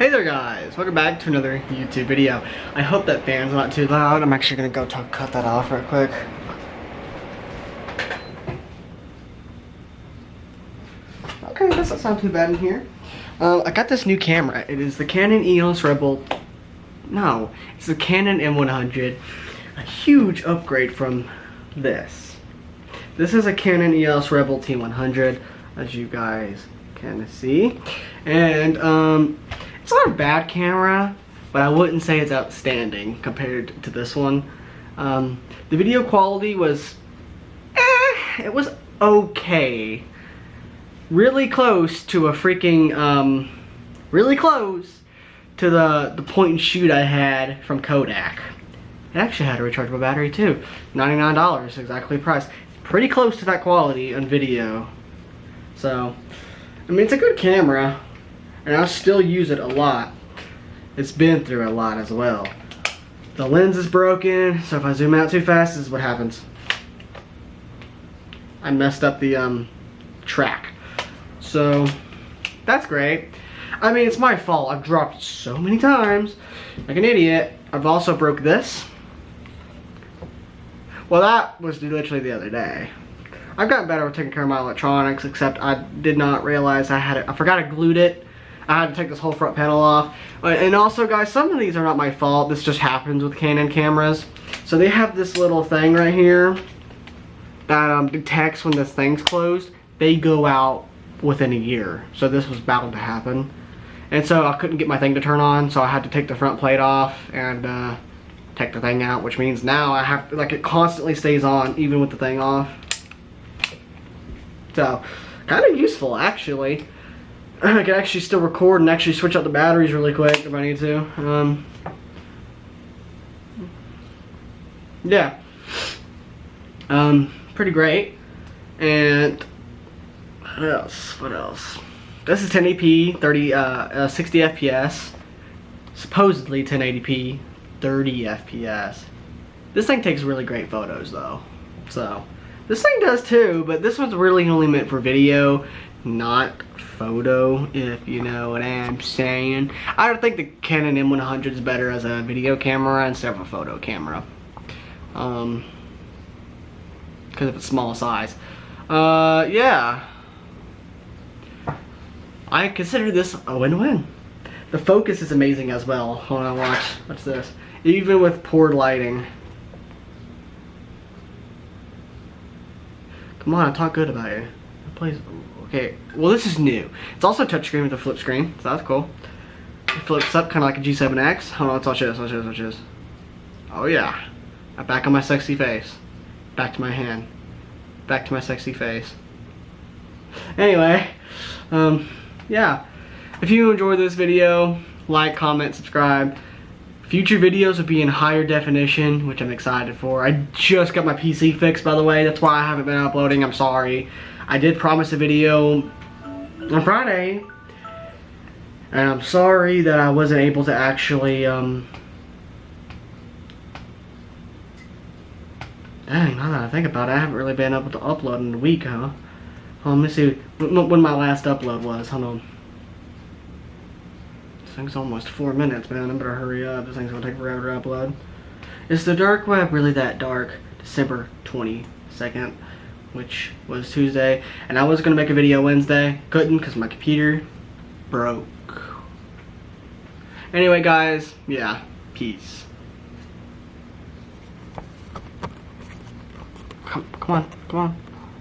Hey there guys, welcome back to another YouTube video. I hope that fan's not too loud. I'm actually gonna go talk, cut that off real quick. Okay, that doesn't sound too bad in here. Uh, I got this new camera. It is the Canon EOS Rebel, no, it's the Canon M100. A huge upgrade from this. This is a Canon EOS Rebel T100, as you guys can see. And um, it's not a bad camera, but I wouldn't say it's outstanding compared to this one. Um, the video quality was, eh, it was okay. Really close to a freaking, um, really close to the, the point and shoot I had from Kodak. It actually had a rechargeable battery too. $99, exactly price. Pretty close to that quality on video. So, I mean, it's a good camera and I still use it a lot. It's been through a lot as well. The lens is broken, so if I zoom out too fast, this is what happens. I messed up the um, track. So, that's great. I mean, it's my fault. I've dropped it so many times, like an idiot. I've also broke this. Well, that was literally the other day. I've gotten better with taking care of my electronics, except I did not realize I had it. I forgot I glued it I had to take this whole front panel off. Uh, and also guys, some of these are not my fault. This just happens with Canon cameras. So they have this little thing right here that um, detects when this thing's closed. They go out within a year. So this was bound to happen. And so I couldn't get my thing to turn on, so I had to take the front plate off and uh, take the thing out, which means now I have to, like it constantly stays on even with the thing off. So, kind of useful actually. I can actually still record and actually switch out the batteries really quick if I need to. Um, yeah. Um, pretty great. And what else? What else? This is 1080p, 30, uh, uh, 60 FPS. Supposedly 1080p, 30 FPS. This thing takes really great photos though. So, this thing does too, but this one's really only meant for video not photo, if you know what I'm saying. I don't think the Canon M100 is better as a video camera instead of a photo camera. Um, because of its small size. Uh, yeah. I consider this a win-win. The focus is amazing as well. Hold on, watch. What's this? Even with poor lighting. Come on, I talk good about you. Please. Okay, well this is new. It's also touchscreen with a flip screen, so that's cool. It flips up kind of like a G7X. Hold on, let's watch this, watch this, watch this. Oh yeah. Back on my sexy face. Back to my hand. Back to my sexy face. Anyway, um, yeah. If you enjoyed this video, like, comment, subscribe. Future videos will be in higher definition, which I'm excited for. I just got my PC fixed, by the way. That's why I haven't been uploading. I'm sorry. I did promise a video on Friday. And I'm sorry that I wasn't able to actually, um... Dang, now that I think about it, I haven't really been able to upload in a week, huh? Hold on, let me see when my last upload was. Hold on. Thing's almost four minutes, man. I better hurry up. This thing's gonna take forever to upload. Is the dark web really that dark? December 22nd which was Tuesday. And I was to make a video Wednesday. Couldn't because my computer broke. Anyway, guys, yeah, peace. Come, come on, come on.